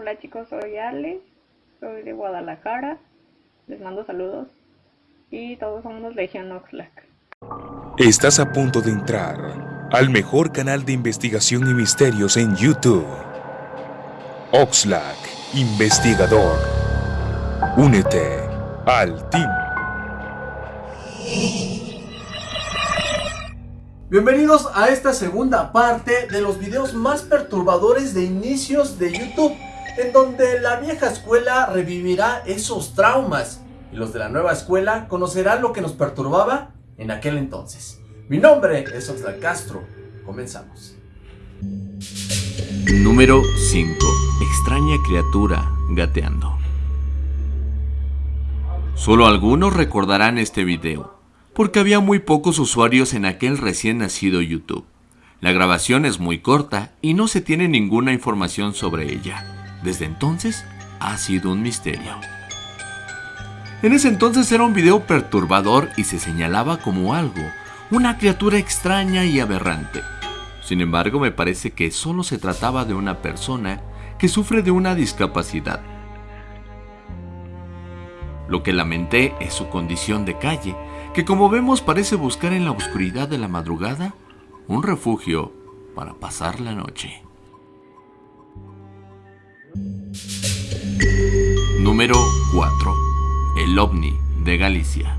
Hola chicos, soy Ale, soy de Guadalajara, les mando saludos y todos somos Legion Oxlack. Estás a punto de entrar al mejor canal de investigación y misterios en YouTube. Oxlack, investigador. Únete al team. Bienvenidos a esta segunda parte de los videos más perturbadores de inicios de YouTube, en donde la vieja escuela revivirá esos traumas y los de la nueva escuela conocerán lo que nos perturbaba en aquel entonces. Mi nombre es Oxlack Castro, comenzamos. Número 5. Extraña criatura gateando. Solo algunos recordarán este video, porque había muy pocos usuarios en aquel recién nacido YouTube. La grabación es muy corta y no se tiene ninguna información sobre ella. Desde entonces ha sido un misterio. En ese entonces era un video perturbador y se señalaba como algo, una criatura extraña y aberrante. Sin embargo, me parece que solo se trataba de una persona que sufre de una discapacidad. Lo que lamenté es su condición de calle, que como vemos parece buscar en la oscuridad de la madrugada un refugio para pasar la noche. Número 4. El ovni de Galicia.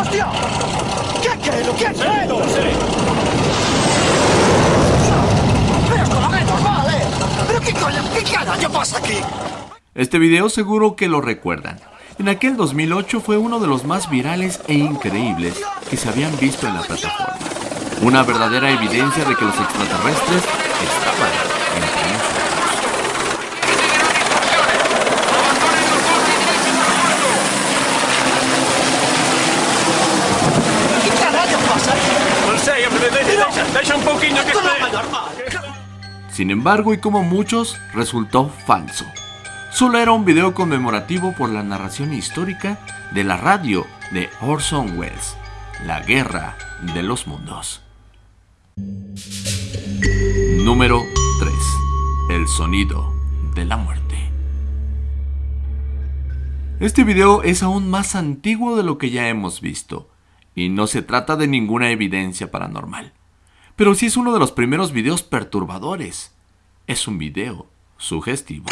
¡Hostia! ¿Qué, qué, lo que es esto? ¡Pero esto no es normal, eh! ¿Pero qué coño, qué carajo pasa aquí? Este video seguro que lo recuerdan. En aquel 2008 fue uno de los más virales e increíbles que se habían visto en la plataforma. Una verdadera evidencia de que los extraterrestres estaban entre nosotros. Sin embargo, y como muchos, resultó falso. Solo era un video conmemorativo por la narración histórica de la radio de Orson Welles, La Guerra de los Mundos. Número 3. El sonido de la muerte. Este video es aún más antiguo de lo que ya hemos visto, y no se trata de ninguna evidencia paranormal. Pero sí es uno de los primeros videos perturbadores. Es un video sugestivo.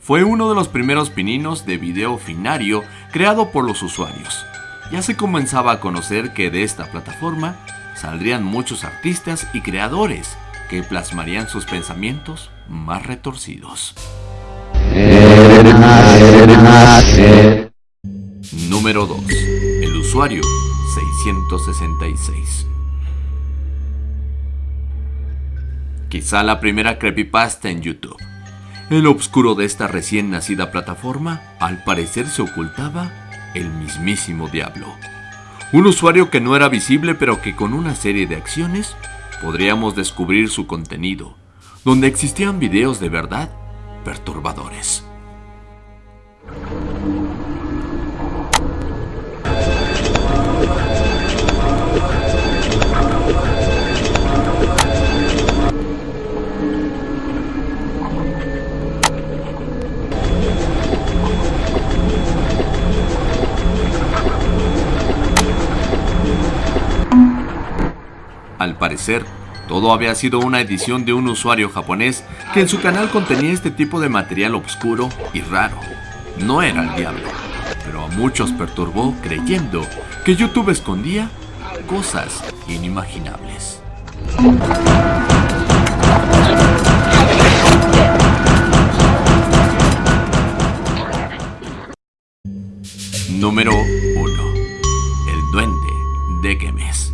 Fue uno de los primeros pininos de video finario creado por los usuarios. Ya se comenzaba a conocer que de esta plataforma saldrían muchos artistas y creadores que plasmarían sus pensamientos más retorcidos. Número 2. El usuario 666. Quizá la primera creepypasta en YouTube. En lo oscuro de esta recién nacida plataforma, al parecer se ocultaba el mismísimo diablo. Un usuario que no era visible pero que con una serie de acciones podríamos descubrir su contenido, donde existían videos de verdad perturbadores. Todo había sido una edición de un usuario japonés que en su canal contenía este tipo de material oscuro y raro. No era el diablo, pero a muchos perturbó creyendo que YouTube escondía cosas inimaginables. Número 1. El duende de Gemes.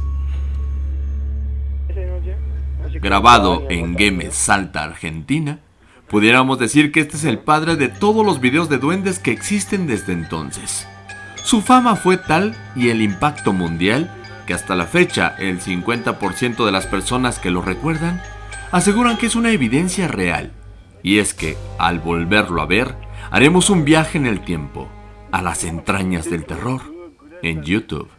Grabado en Gemes, Salta, Argentina, pudiéramos decir que este es el padre de todos los videos de duendes que existen desde entonces. Su fama fue tal y el impacto mundial que hasta la fecha el 50% de las personas que lo recuerdan aseguran que es una evidencia real. Y es que, al volverlo a ver, haremos un viaje en el tiempo, a las entrañas del terror, en YouTube.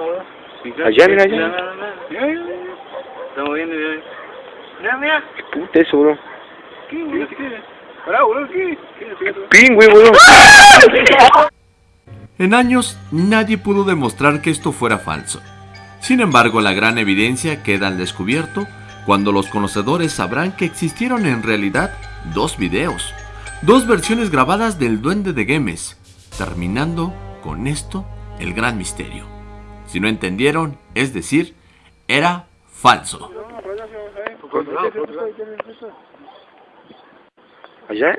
Weón. Allá, mira, allá. Mira, mira, mira. Estamos viendo, mira. Mira, mira. Puta eso, bro. ¿Qué, weón? ¿Qué? Pará, weón, ¿qué? ¿Qué? Pingüe, bro. En años, nadie pudo demostrar que esto fuera falso. Sin embargo, la gran evidencia queda al descubierto cuando los conocedores sabrán que existieron en realidad dos videos, dos versiones grabadas del Duende de Gemes, terminando con esto el gran misterio. Si no entendieron, es decir, era falso. Allá.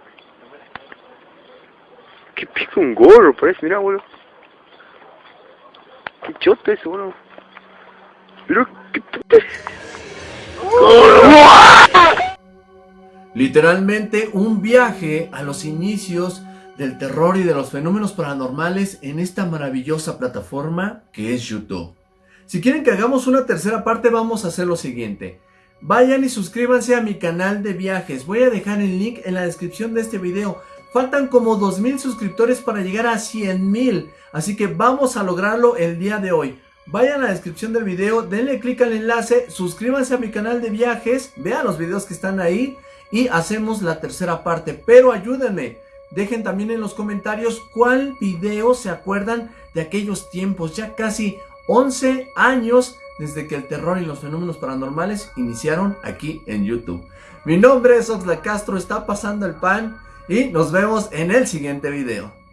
¿Qué pico un gorro? Parece, mira, boludo. Qué chote ese, boludo. Pero, ¿qué? Literalmente un viaje a los inicios del terror y de los fenómenos paranormales en esta maravillosa plataforma que es YouTube. Si quieren que hagamos una tercera parte vamos a hacer lo siguiente. Vayan y suscríbanse a mi canal de viajes. Voy a dejar el link en la descripción de este video. Faltan como 2000 suscriptores para llegar a 100.000. Así que vamos a lograrlo el día de hoy. Vayan a la descripción del video, denle clic al enlace, suscríbanse a mi canal de viajes, vean los videos que están ahí y hacemos la tercera parte. Pero ayúdenme, dejen también en los comentarios cuál video se acuerdan de aquellos tiempos, ya casi 11 años desde que el terror y los fenómenos paranormales iniciaron aquí en YouTube. Mi nombre es Oxla Castro, está pasando el pan y nos vemos en el siguiente video.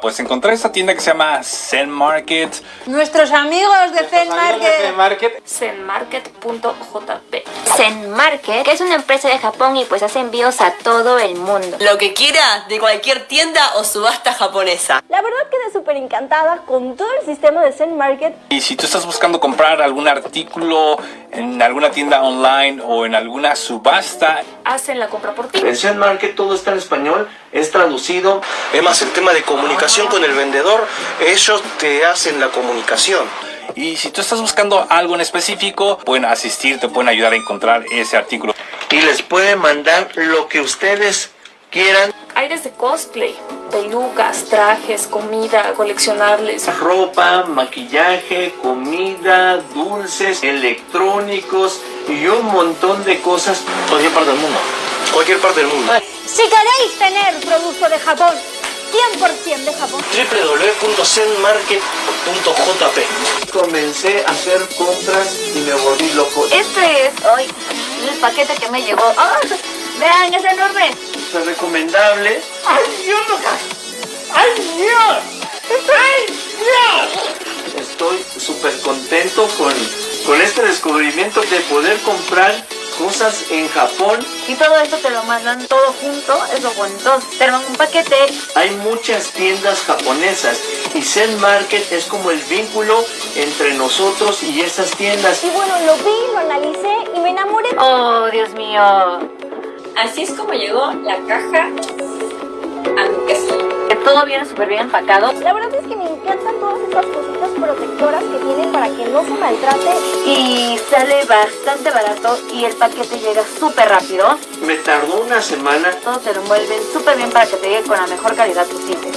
Pues encontré esta tienda que se llama Zen Market. Nuestros amigos de Zen Market. Market. Zenmarket.jp Zen Market, que es una empresa de Japón y pues hace envíos a todo el mundo. Lo que quiera de cualquier tienda o subasta japonesa. La verdad quedé súper encantada con todo el sistema de Zen Market. Y si tú estás buscando comprar algún artículo en alguna tienda online o en alguna subasta, Hacen la compra por ti. En Zen Market todo está en español, es traducido. Es más el tema de comunicación con el vendedor, ellos te hacen la comunicación. y si tú estás buscando algo en específico, pueden asistir, te pueden ayudar a encontrar ese artículo. Y les pueden mandar lo que ustedes quieran. Hay desde cosplay, pelucas, trajes, comida, coleccionables. Ropa, maquillaje, comida, dulces, electrónicos y un montón de cosas. Cualquier parte del mundo. Cualquier parte del mundo. Si queréis tener producto de Japón, 100% de Japón. www.zenmarket.jp Comencé a hacer compras y me volví loco. Este es hoy el paquete que me llegó. ¡Ah! Vean, es enorme. Es recomendable. ¡Ay, Dios, loca! ¡Ay, Dios! ¡Ay, Dios! Estoy súper contento con, con este descubrimiento de poder comprar cosas en Japón. Y todo esto te lo mandan todo junto, es lo bueno. Entonces, te dan un paquete. Hay muchas tiendas japonesas y Zen Market es como el vínculo entre nosotros y esas tiendas. Y bueno, lo vi, lo analicé y me enamoré. Oh, Dios mío. Así es como llegó la caja todo viene súper bien empacado. La verdad es que me encantan todas estas cositas protectoras que tienen para que no se maltrate. Y sale bastante barato y el paquete llega súper rápido. Me tardó una semana. Todo te lo envuelven súper bien para que te llegue con la mejor calidad posible.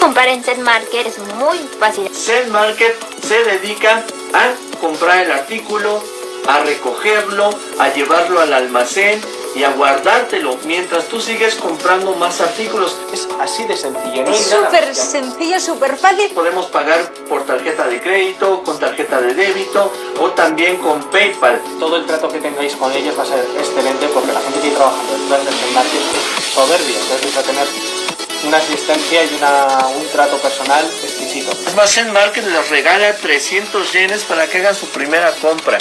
Comprar en Set Market es muy fácil. Zen Market se dedica a comprar el artículo, a recogerlo, a llevarlo al almacén y a guardártelo mientras tú sigues comprando más artículos. Es así de sencillo, no Es súper sencillo, súper fácil. Podemos pagar por tarjeta de crédito, con tarjeta de débito o también con PayPal. Todo el trato que tengáis con ellos va a ser excelente porque la gente que trabaja detrás de Zen Market es soberbia. Entonces vais a tener una asistencia y una, un trato personal exquisito. Es más, Zen Market les regala 300 yenes para que hagan su primera compra.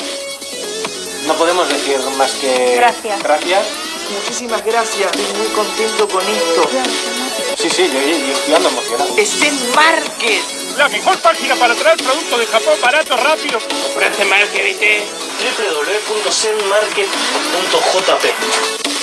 No podemos decir más que Gracias. gracias. Muchísimas gracias. Estoy muy contento con esto. Sí, sí, yo, yo estoy ando emocionado. Es Zen Market. La mejor página para traer productos de Japón barato, rápido. Ofrece marketing www.zenmarket.jp